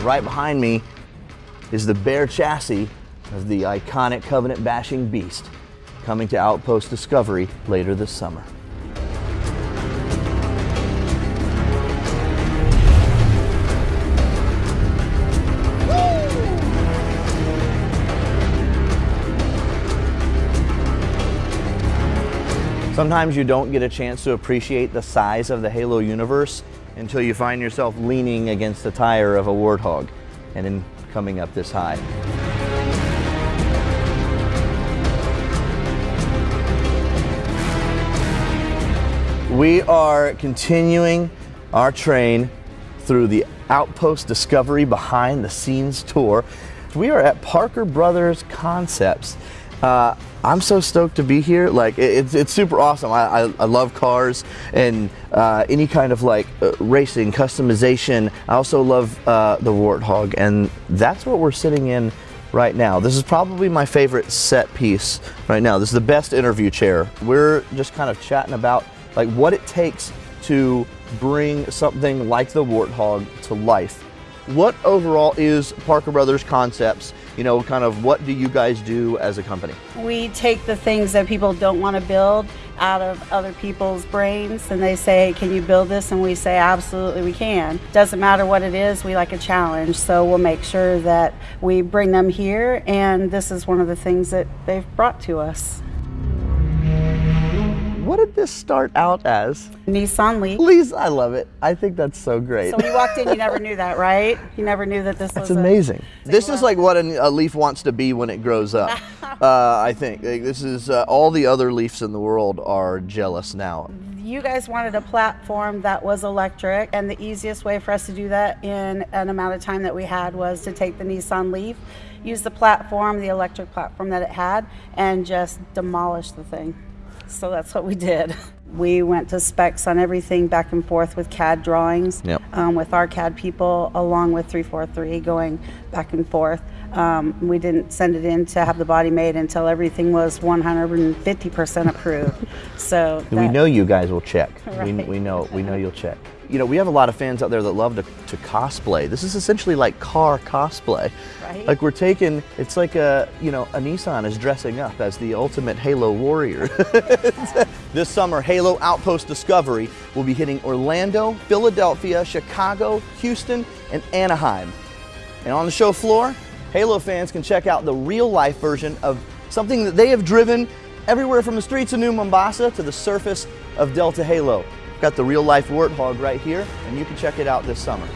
Right behind me is the bare chassis of the iconic Covenant bashing beast coming to Outpost Discovery later this summer. Sometimes you don't get a chance to appreciate the size of the Halo universe until you find yourself leaning against the tire of a Warthog and then coming up this high. We are continuing our train through the Outpost Discovery behind the scenes tour. We are at Parker Brothers Concepts. Uh, I'm so stoked to be here. Like it's, it's super awesome. I, I, I love cars and uh, any kind of like uh, racing, customization. I also love uh, the Warthog and that's what we're sitting in right now. This is probably my favorite set piece right now. This is the best interview chair. We're just kind of chatting about like what it takes to bring something like the Warthog to life. What overall is Parker Brothers Concepts? You know, kind of what do you guys do as a company? We take the things that people don't want to build out of other people's brains and they say, can you build this? And we say, absolutely we can. Doesn't matter what it is, we like a challenge. So we'll make sure that we bring them here and this is one of the things that they've brought to us. What did this start out as? Nissan Leaf. Please, I love it. I think that's so great. So when you walked in, you never knew that, right? You never knew that this that's was amazing. this is like what a, a, leaf wants to be when it grows up. uh, I think like, this is uh, all the other leafs in the world are jealous now. You guys wanted a platform that was electric, and the easiest way for us to do that in an amount of time that we had was to take the Nissan Leaf, use the platform, the electric platform that it had, and just demolish the thing. So that's what we did. We went to specs on everything back and forth with CAD drawings yep. um, with our CAD people, along with 343 going back and forth. Um, we didn't send it in to have the body made until everything was 150% approved. So that, we know you guys will check. Right. We, we know we know you'll check you know, we have a lot of fans out there that love to, to cosplay. This is essentially like car cosplay. Right. Like we're taking, it's like a, you know, a Nissan is dressing up as the ultimate Halo warrior. this summer, Halo Outpost Discovery will be hitting Orlando, Philadelphia, Chicago, Houston, and Anaheim. And on the show floor, Halo fans can check out the real life version of something that they have driven everywhere from the streets of New Mombasa to the surface of Delta Halo. Got the real life warthog right here, and you can check it out this summer.